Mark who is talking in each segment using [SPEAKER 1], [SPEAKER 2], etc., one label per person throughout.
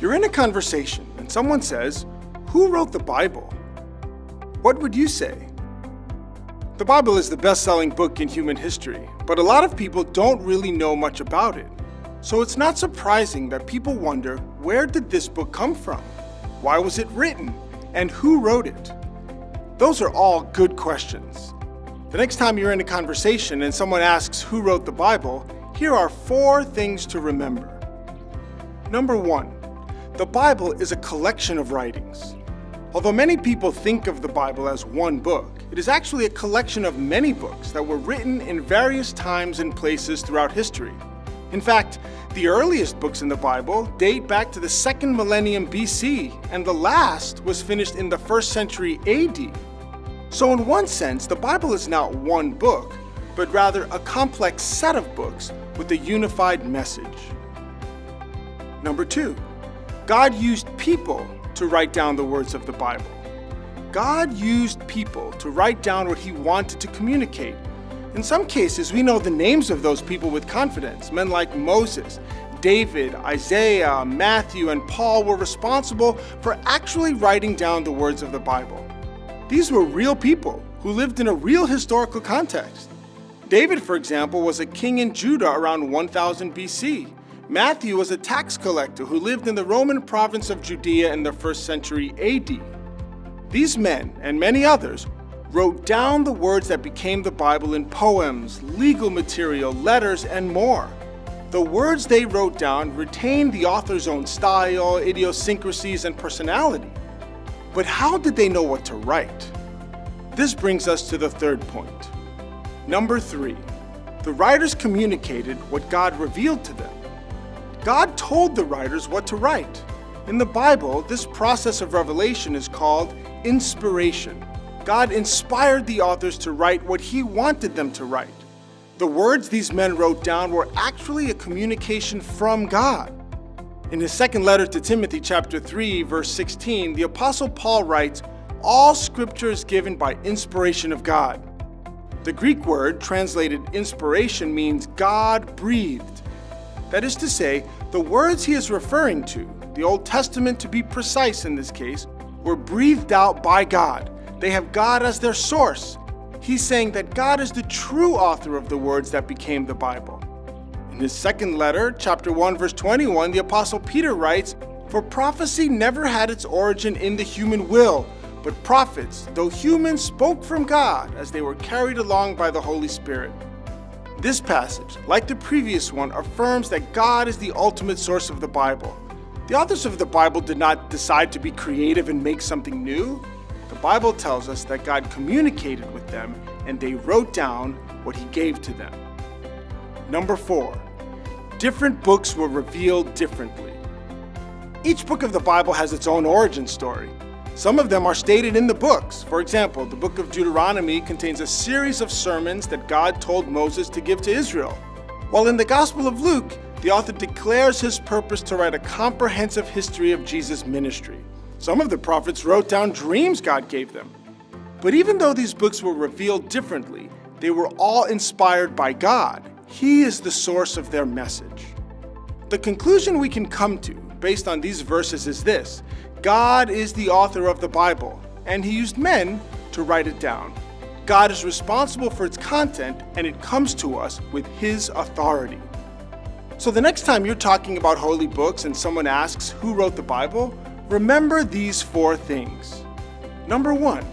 [SPEAKER 1] You're in a conversation and someone says, Who wrote the Bible? What would you say? The Bible is the best selling book in human history, but a lot of people don't really know much about it. So it's not surprising that people wonder where did this book come from? Why was it written? And who wrote it? Those are all good questions. The next time you're in a conversation and someone asks who wrote the Bible, here are four things to remember. Number one, the Bible is a collection of writings. Although many people think of the Bible as one book, it is actually a collection of many books that were written in various times and places throughout history. In fact, the earliest books in the Bible date back to the second millennium BC, and the last was finished in the first century AD. So in one sense, the Bible is not one book, but rather a complex set of books with a unified message. Number two, God used people to write down the words of the Bible. God used people to write down what he wanted to communicate. In some cases, we know the names of those people with confidence. Men like Moses, David, Isaiah, Matthew, and Paul were responsible for actually writing down the words of the Bible. These were real people who lived in a real historical context. David, for example, was a king in Judah around 1000 BC. Matthew was a tax collector who lived in the Roman province of Judea in the first century AD. These men, and many others, wrote down the words that became the Bible in poems, legal material, letters, and more. The words they wrote down retained the author's own style, idiosyncrasies, and personality. But how did they know what to write? This brings us to the third point. Number three, the writers communicated what God revealed to them. God told the writers what to write. In the Bible, this process of revelation is called inspiration. God inspired the authors to write what he wanted them to write. The words these men wrote down were actually a communication from God. In his second letter to Timothy chapter 3 verse 16, the apostle Paul writes, all scripture is given by inspiration of God. The Greek word translated inspiration means God breathed. That is to say, the words he is referring to, the Old Testament to be precise in this case, were breathed out by God. They have God as their source. He's saying that God is the true author of the words that became the Bible. In his second letter, chapter 1, verse 21, the apostle Peter writes, For prophecy never had its origin in the human will, but prophets, though human, spoke from God as they were carried along by the Holy Spirit. This passage, like the previous one, affirms that God is the ultimate source of the Bible. The authors of the Bible did not decide to be creative and make something new. The Bible tells us that God communicated with them and they wrote down what he gave to them. Number four, different books were revealed differently. Each book of the Bible has its own origin story. Some of them are stated in the books. For example, the book of Deuteronomy contains a series of sermons that God told Moses to give to Israel. While in the Gospel of Luke, the author declares his purpose to write a comprehensive history of Jesus' ministry. Some of the prophets wrote down dreams God gave them. But even though these books were revealed differently, they were all inspired by God. He is the source of their message. The conclusion we can come to, based on these verses, is this. God is the author of the Bible, and he used men to write it down. God is responsible for its content, and it comes to us with his authority. So the next time you're talking about holy books and someone asks who wrote the Bible, remember these four things. Number one,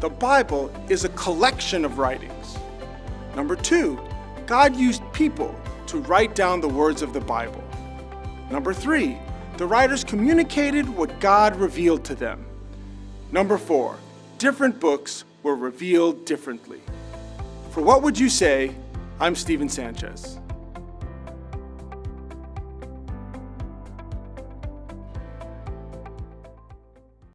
[SPEAKER 1] the Bible is a collection of writings. Number two, God used people to write down the words of the Bible. Number three, the writers communicated what God revealed to them. Number four, different books were revealed differently. For What Would You Say? I'm Stephen Sanchez.